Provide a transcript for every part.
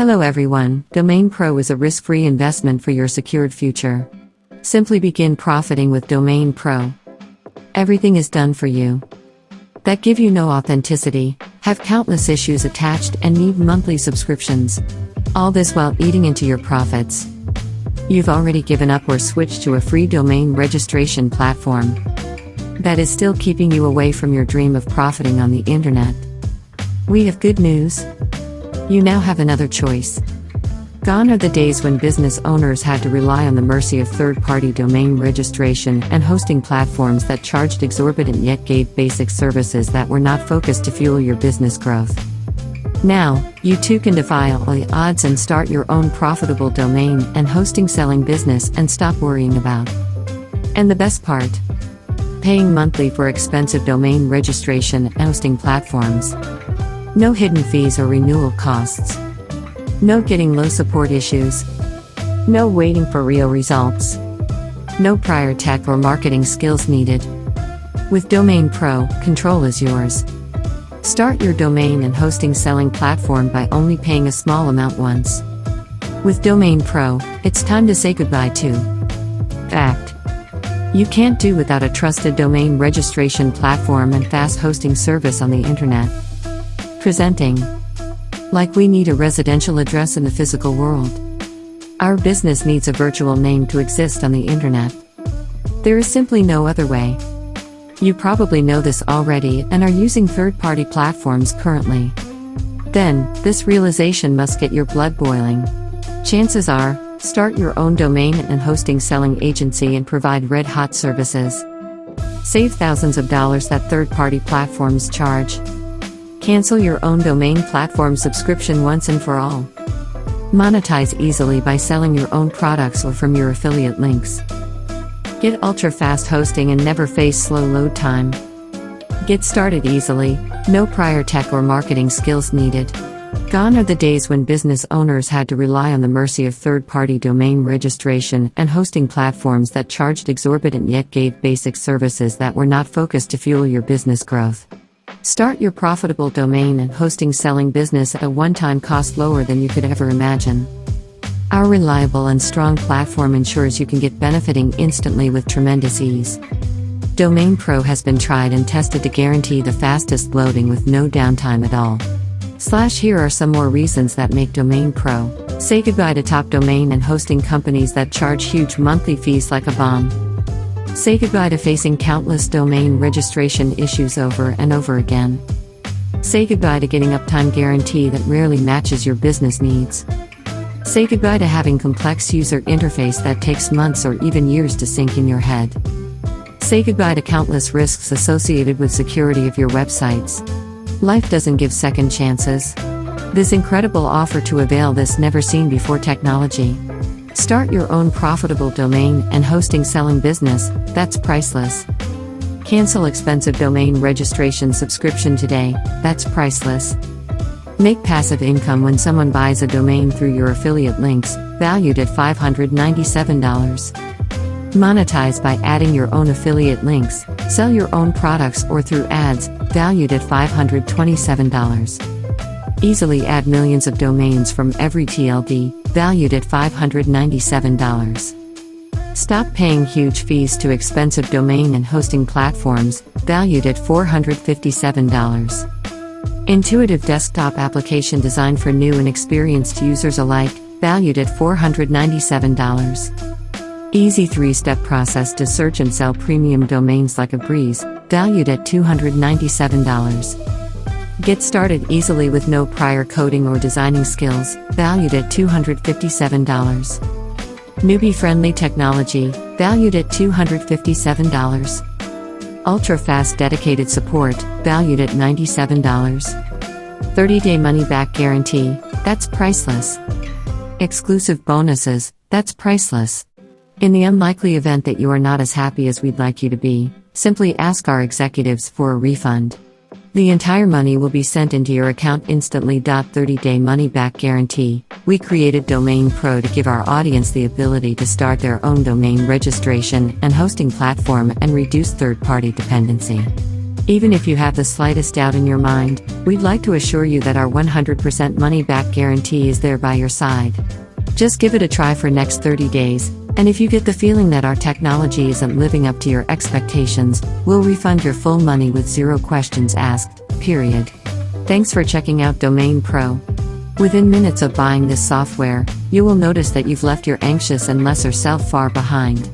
Hello everyone, Domain Pro is a risk free investment for your secured future. Simply begin profiting with Domain Pro. Everything is done for you. That give you no authenticity, have countless issues attached, and need monthly subscriptions. All this while eating into your profits. You've already given up or switched to a free domain registration platform. That is still keeping you away from your dream of profiting on the internet. We have good news. You now have another choice. Gone are the days when business owners had to rely on the mercy of third party domain registration and hosting platforms that charged exorbitant yet gave basic services that were not focused to fuel your business growth. Now, you too can defy all the odds and start your own profitable domain and hosting selling business and stop worrying about. And the best part paying monthly for expensive domain registration and hosting platforms. No hidden fees or renewal costs. No getting low support issues. No waiting for real results. No prior tech or marketing skills needed. With Domain Pro, control is yours. Start your domain and hosting selling platform by only paying a small amount once. With Domain Pro, it's time to say goodbye to Fact. You can't do without a trusted domain registration platform and fast hosting service on the internet. Presenting. Like we need a residential address in the physical world. Our business needs a virtual name to exist on the internet. There is simply no other way. You probably know this already and are using third party platforms currently. Then, this realization must get your blood boiling. Chances are, start your own domain and hosting selling agency and provide red hot services. Save thousands of dollars that third party platforms charge. Cancel your own domain platform subscription once and for all. Monetize easily by selling your own products or from your affiliate links. Get ultra fast hosting and never face slow load time. Get started easily, no prior tech or marketing skills needed. Gone are the days when business owners had to rely on the mercy of third party domain registration and hosting platforms that charged exorbitant yet gave basic services that were not focused to fuel your business growth. Start your profitable domain and hosting selling business at a one time cost lower than you could ever imagine. Our reliable and strong platform ensures you can get benefiting instantly with tremendous ease. Domain Pro has been tried and tested to guarantee the fastest loading with no downtime at all. Slash here are some more reasons that make Domain Pro. Say goodbye to top domain and hosting companies that charge huge monthly fees like a bomb. Say goodbye to facing countless domain registration issues over and over again. Say goodbye to getting uptime guarantee that rarely matches your business needs. Say goodbye to having complex user interface that takes months or even years to sink in your head. Say goodbye to countless risks associated with security of your websites. Life doesn't give second chances. This incredible offer to avail this never seen before technology. Start your own profitable domain and hosting selling business, that's priceless. Cancel expensive domain registration subscription today, that's priceless. Make passive income when someone buys a domain through your affiliate links, valued at $597. Monetize by adding your own affiliate links, sell your own products or through ads, valued at $527. Easily add millions of domains from every TLD, valued at $597. Stop paying huge fees to expensive domain and hosting platforms, valued at $457. Intuitive desktop application designed for new and experienced users alike, valued at $497. Easy three step process to search and sell premium domains like a breeze, valued at $297. Get started easily with no prior coding or designing skills, valued at $257. Newbie friendly technology, valued at $257. Ultra fast dedicated support, valued at $97. 30 day money back guarantee, that's priceless. Exclusive bonuses, that's priceless. In the unlikely event that you are not as happy as we'd like you to be, simply ask our executives for a refund. The entire money will be sent into your account instantly. 30 day money back guarantee. We created Domain Pro to give our audience the ability to start their own domain registration and hosting platform and reduce third party dependency. Even if you have the slightest doubt in your mind, we'd like to assure you that our 100% money back guarantee is there by your side. Just give it a try for next 30 days, and if you get the feeling that our technology isn't living up to your expectations, we'll refund your full money with zero questions asked, period. Thanks for checking out Domain Pro. Within minutes of buying this software, you will notice that you've left your anxious and lesser self far behind.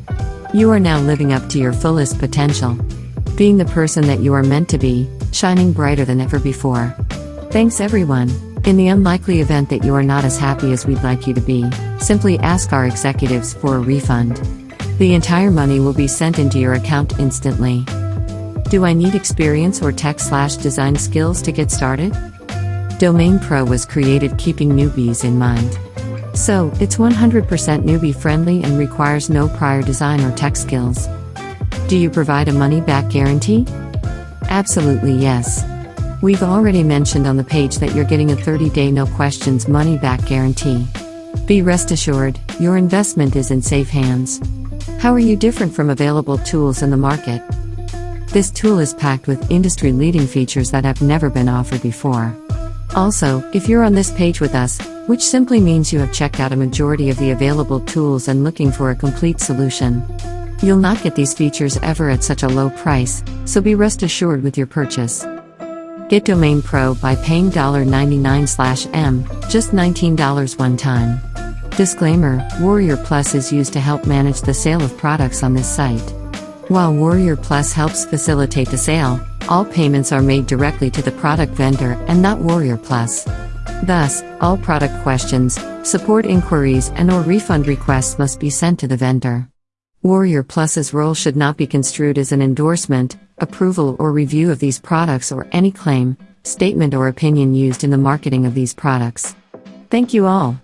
You are now living up to your fullest potential. Being the person that you are meant to be, shining brighter than ever before. Thanks everyone. In the unlikely event that you are not as happy as we'd like you to be, simply ask our executives for a refund. The entire money will be sent into your account instantly. Do I need experience or tech slash design skills to get started? Domain Pro was created keeping newbies in mind. So, it's 100% newbie friendly and requires no prior design or tech skills. Do you provide a money back guarantee? Absolutely yes. We've already mentioned on the page that you're getting a 30 day no questions money back guarantee. Be rest assured, your investment is in safe hands. How are you different from available tools in the market? This tool is packed with industry leading features that have never been offered before. Also, if you're on this page with us, which simply means you have checked out a majority of the available tools and looking for a complete solution. You'll not get these features ever at such a low price, so be rest assured with your purchase. Get Domain Pro by paying $99/m, just $19 one time. Disclaimer Warrior Plus is used to help manage the sale of products on this site. While Warrior Plus helps facilitate the sale, all payments are made directly to the product vendor and not Warrior Plus. Thus, all product questions, support inquiries, and or refund requests must be sent to the vendor. Warrior Plus's role should not be construed as an endorsement, approval, or review of these products or any claim, statement, or opinion used in the marketing of these products. Thank you all.